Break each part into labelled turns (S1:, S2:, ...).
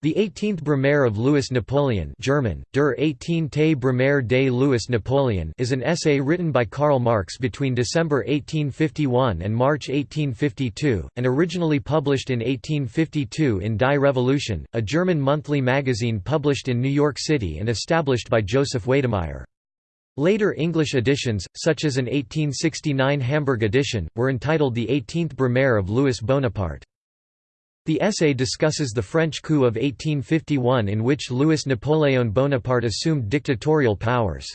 S1: The 18th Brumaire of Louis Napoleon German, Der 18te Brumaire de Louis Napoleon is an essay written by Karl Marx between December 1851 and March 1852, and originally published in 1852 in Die Revolution, a German monthly magazine published in New York City and established by Joseph Weydemeyer. Later English editions, such as an 1869 Hamburg edition, were entitled The 18th Brumaire of Louis Bonaparte. The essay discusses the French coup of 1851 in which Louis Napoléon Bonaparte assumed dictatorial powers.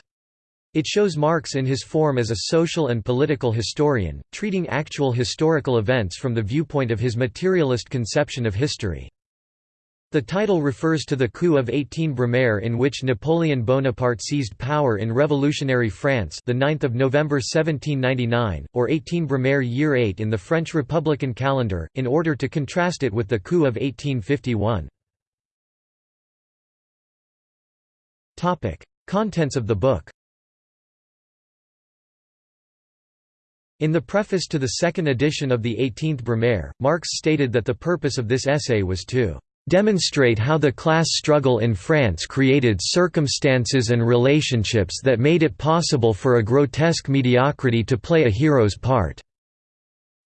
S1: It shows Marx in his form as a social and political historian, treating actual historical events from the viewpoint of his materialist conception of history. The title refers to the coup of 18 Brumaire in which Napoleon Bonaparte seized power in revolutionary France the 9th of November 1799, or 18 Brumaire Year 8 in the French Republican calendar, in order to contrast it with the coup of 1851. Contents of the book In the preface to the second edition of the 18th Brumaire, Marx stated that the purpose of this essay was to demonstrate how the class struggle in France created circumstances and relationships that made it possible for a grotesque mediocrity to play a hero's part."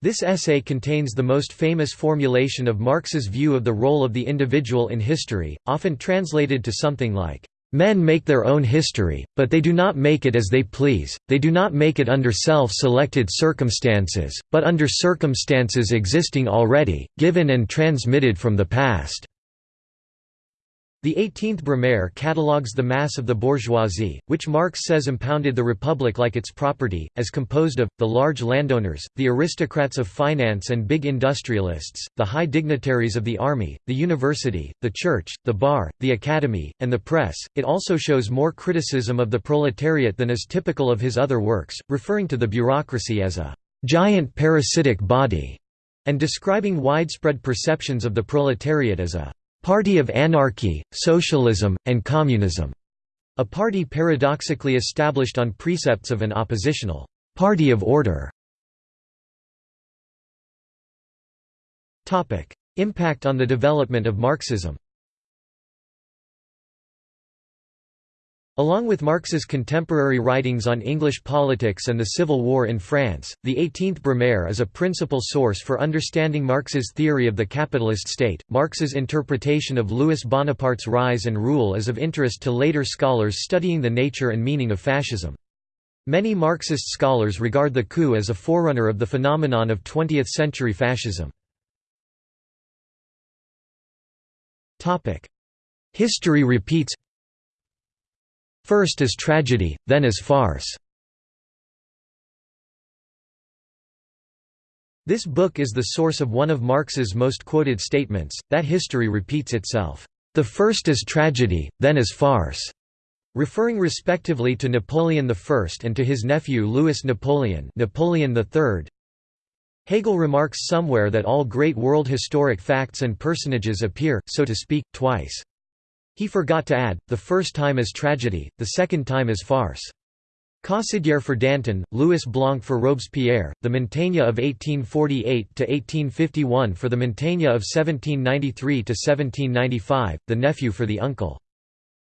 S1: This essay contains the most famous formulation of Marx's view of the role of the individual in history, often translated to something like, Men make their own history, but they do not make it as they please, they do not make it under self-selected circumstances, but under circumstances existing already, given and transmitted from the past. The 18th Brumaire catalogues the mass of the bourgeoisie, which Marx says impounded the republic like its property, as composed of, the large landowners, the aristocrats of finance and big industrialists, the high dignitaries of the army, the university, the church, the bar, the academy, and the press. It also shows more criticism of the proletariat than is typical of his other works, referring to the bureaucracy as a giant parasitic body, and describing widespread perceptions of the proletariat as a Party of Anarchy, Socialism, and Communism, a party paradoxically established on precepts of an oppositional party of order. Impact on the development of Marxism Along with Marx's contemporary writings on English politics and the Civil War in France, the 18th Brumaire is a principal source for understanding Marx's theory of the capitalist state. Marx's interpretation of Louis Bonaparte's rise and rule is of interest to later scholars studying the nature and meaning of fascism. Many Marxist scholars regard the coup as a forerunner of the phenomenon of 20th-century fascism. History repeats First as tragedy, then as farce. This book is the source of one of Marx's most quoted statements, that history repeats itself, "...the first as tragedy, then as farce." referring respectively to Napoleon I and to his nephew Louis Napoleon Napoleon III. Hegel remarks somewhere that all great world historic facts and personages appear, so to speak, twice. He forgot to add, the first time as tragedy, the second time as farce. Caussidière for Danton, Louis Blanc for Robespierre, the Montagne of 1848–1851 for the Montagne of 1793–1795, the nephew for the uncle.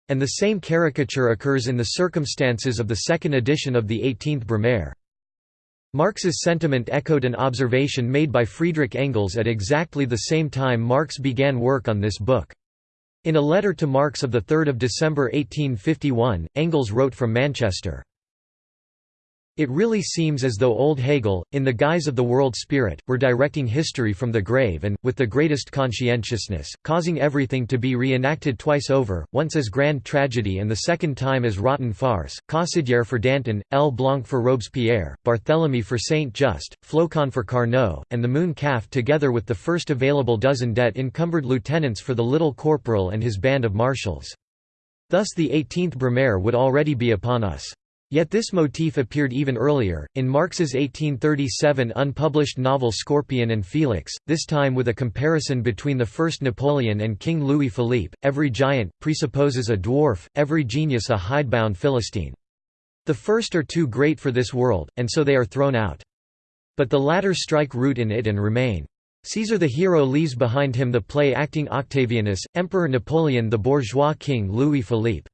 S1: And the same caricature occurs in the circumstances of the second edition of the 18th Brumaire. Marx's sentiment echoed an observation made by Friedrich Engels at exactly the same time Marx began work on this book. In a letter to Marx of 3 December 1851, Engels wrote from Manchester, it really seems as though old Hegel, in the guise of the world spirit, were directing history from the grave and, with the greatest conscientiousness, causing everything to be re-enacted twice over, once as grand tragedy and the second time as rotten farce, Caussidière for Danton, L. Blanc for Robespierre, Barthélemy for Saint-Just, Flocon for Carnot, and the moon calf together with the first available dozen debt-encumbered lieutenants for the little corporal and his band of marshals. Thus the 18th Brumaire would already be upon us. Yet this motif appeared even earlier, in Marx's 1837 unpublished novel Scorpion and Felix, this time with a comparison between the first Napoleon and King Louis Philippe. Every giant, presupposes a dwarf, every genius a hidebound Philistine. The first are too great for this world, and so they are thrown out. But the latter strike root in it and remain. Caesar the hero leaves behind him the play acting Octavianus, Emperor Napoleon the bourgeois king Louis Philippe.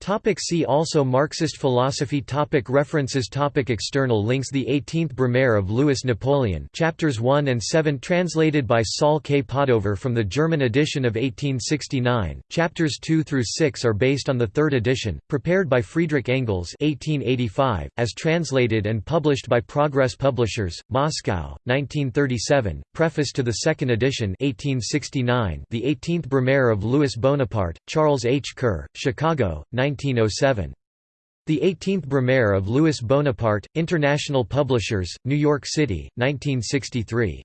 S1: Topic see also Marxist philosophy topic References topic External links The 18th Brumaire of Louis Napoleon Chapters 1 and 7 translated by Saul K. Padover from the German edition of 1869, Chapters 2 through 6 are based on the third edition, prepared by Friedrich Engels 1885, as translated and published by Progress Publishers, Moscow, 1937, Preface to the second edition 1869, The 18th Brumaire of Louis Bonaparte, Charles H. Kerr, Chicago, 1907. The 18th Brumaire of Louis Bonaparte, International Publishers, New York City, 1963.